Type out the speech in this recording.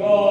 God.